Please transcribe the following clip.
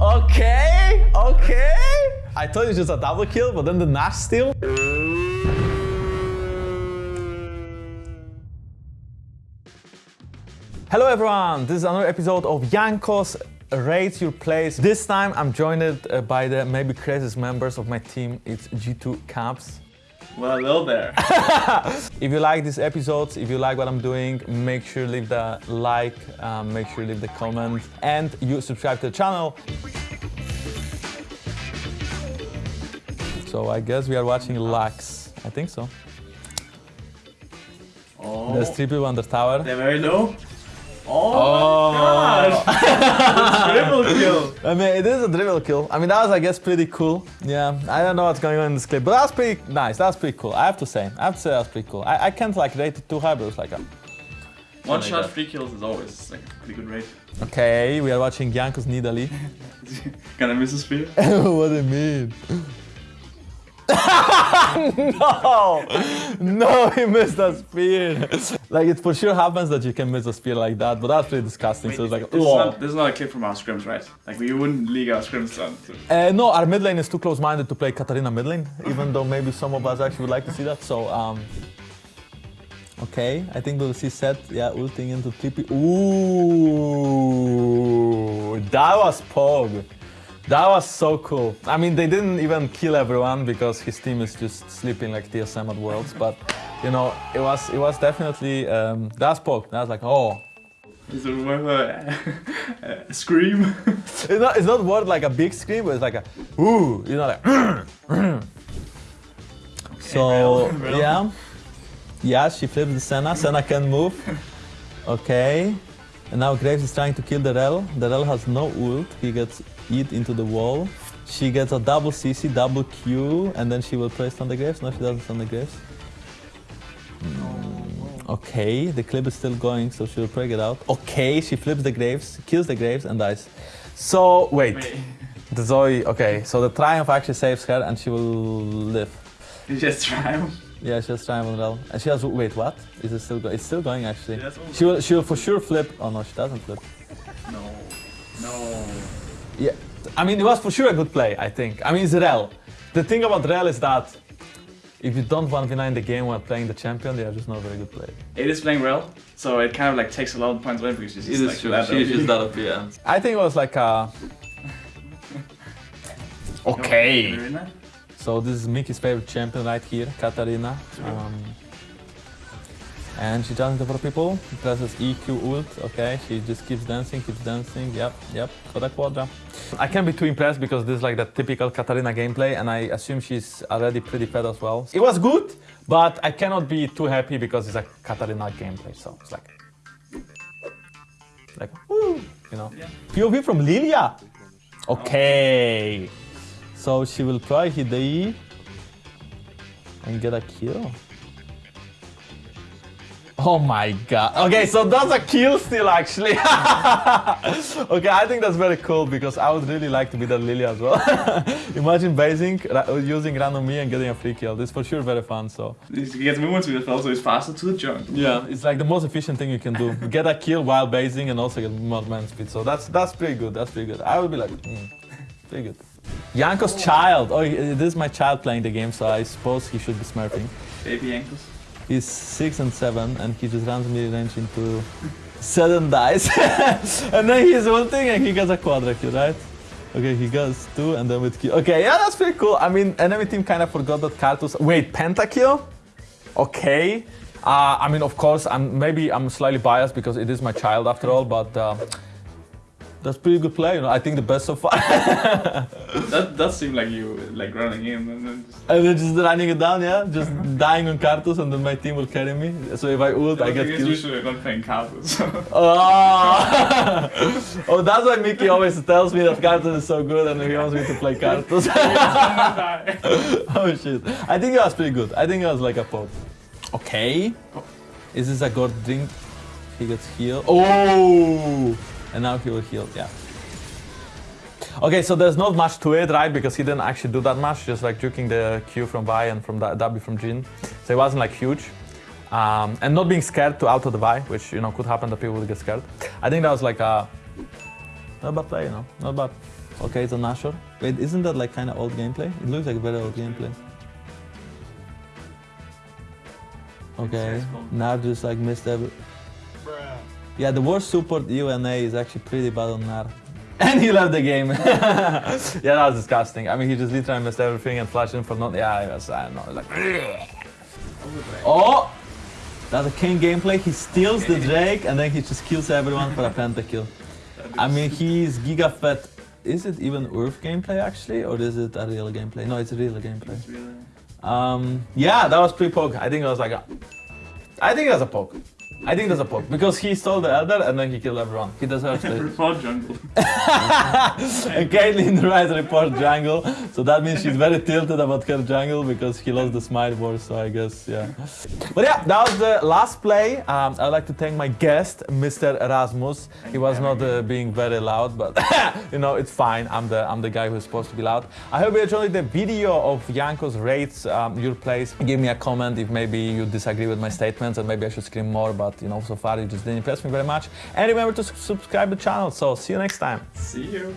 Okay, okay. I thought it was just a double kill, but then the Nash steal. Hello everyone, this is another episode of Jankos Rate Your Place. This time I'm joined uh, by the maybe craziest members of my team. It's G2 Caps. Well, hello there. If you like these episodes, if you like what I'm doing, make sure leave the like, um, make sure leave the comment, and you subscribe to the channel. So I guess we are watching Lux. I think so. Oh, There's three people on the tower. they're very low. Oh, my oh. gosh! Triple kill. I mean, it is a dribble kill. I mean, that was, I guess, pretty cool. Yeah, I don't know what's going on in this clip, but that's pretty nice. That's pretty cool. I have to say. I have to say that's pretty cool. I, I can't like rate it too high, but it was like a... one shot, that. free kills is always like a pretty good rate. Okay, we are watching Jankos Nidalee. Gonna miss a spear? what do you mean? no! No, he missed a spear. like, it for sure happens that you can miss a spear like that, but that's pretty disgusting. so it's like, this, is not, this is not a clip from our scrims, right? Like we wouldn't league our scrims on. Uh, no, our mid lane is too close-minded to play Katarina mid lane, even though maybe some of us actually would like to see that. So, um, okay, I think we'll see Sett, yeah, ulting into TP. Ooh, that was Pog. That was so cool. I mean, they didn't even kill everyone because his team is just sleeping like TSM at Worlds, but you know, it was it was definitely um, that's. That was like, oh, Is it worth a, scream? it's not, it's not word like a big scream, but it's like a ooh, you know, like. so yeah, yeah, she flips the Senna. Senna can move. Okay, and now Graves is trying to kill the Rell. The Rell has no ult. He gets eat into the wall. She gets a double CC, double Q, and then she will play stun the Graves. No, she doesn't stun the Graves. Mm, Okay, the clip is still going, so she will break it out. Okay, she flips the Graves, kills the Graves, and dies. So, wait. Wait, The Zoe, okay, so the Triumph actually saves her and she will live. you just try. Yeah, she has Triumph on Rell. And she has, wait, what? Is it still going? It's still going actually. All. She will, she will for sure flip. Oh no, she doesn't flip. No, no. Yeah, I mean, it was for sure a good play, I think. I mean, it's Rell. The thing about Rell is that if you don't 1v9 the game while playing the champion, they are just not a very good player. It is playing well, so it kind of like takes a lot of points away because she's just like that that up, yeah. I think it was like a... Okay. So this is Mickey's favorite champion right here, Katarina. Um, and she jumps into four people, presses EQ ult, okay, she just keeps dancing, keeps dancing, yep, yep, for the quadra. I can't be too impressed because this is like the typical Katarina gameplay and I assume she's already pretty fed as well. It was good, but I cannot be too happy because it's a Katarina gameplay, so it's like... Like, woo, you know. Yeah. POV from Lilia! Okay. So she will try hit the E and get a kill. Oh my god. Okay, so that's a kill still actually. okay, I think that's very cool because I would really like to be that Lily as well. Imagine basing, using random me and getting a free kill. This is for sure very fun, so. He gets movement speed as well, so he's faster to the jump. Yeah, it's like the most efficient thing you can do. Get a kill while basing and also get more man speed. So that's that's pretty good. That's pretty good. I would be like, mm, pretty good. Jankos child. Oh, this is my child playing the game, so I suppose he should be smurfing. Baby ankles. He's six and seven, and he just randomly range into seven dice, and then he's ulting and he gets a quadra kill, right? Okay, he goes two and then with kill. Okay, yeah, that's pretty cool. I mean, enemy team kind of forgot that Karthus. Wait, pentakill? Okay. Uh, I mean, of course, I'm maybe I'm slightly biased because it is my child after all, but uh, that's pretty good play. You know, I think the best so far. That does seem like you like running in and then just. and then just running it down, yeah, just dying on Karthus, and then my team will carry me. So if I ult, I get guess killed. usually not playing cards. Oh. oh, that's why Mickey always tells me that Karthus is so good and he wants me to play Karthus. oh shit. I think it was pretty good. I think it was like a pop. Okay. Oh. Is this a god drink? He gets healed. Oh! And now he will heal, yeah. Okay, so there's not much to it, right? Because he didn't actually do that much, just like juking the Q from Vi and from the W from Jhin. So it wasn't like huge. Um, and not being scared to auto the Vi, which you know could happen that people would get scared. I think that was like a not a bad play, you know, not bad. Okay, it's a Nashor. Wait, isn't that like kind of old gameplay? It looks like very old gameplay. Okay, Gnar just like missed every. Yeah, the worst support UNA is actually pretty bad on Gnar. And he left the game. yeah, that was disgusting. I mean, he just literally missed everything and flashed in for not. Yeah, it was, I don't know, like. Oh! That's a king gameplay. He steals the Drake and then he just kills everyone for a pentakill. I mean, he's giga fat. Is it even Earth gameplay actually, or is it a real gameplay? No, it's a real gameplay. Um, yeah, that was pre-poke. I think it was like a. I think it was a poke. I think that's a poke because he stole the Elder and then he killed everyone. He deserves it. Report jungle. and Caitlyn writes report jungle, so that means she's very tilted about her jungle because he lost the smite war. So I guess yeah. But yeah, that was the last play. Um, I'd like to thank my guest, Mr. Erasmus. He was not uh, being very loud, but you know it's fine. I'm the I'm the guy who's supposed to be loud. I hope you enjoyed the video of Jankos rates, um, your plays. Give me a comment if maybe you disagree with my statements and maybe I should scream more. But you know, so far you just didn't impress me very much. And remember to subscribe the channel. So see you next time. See you.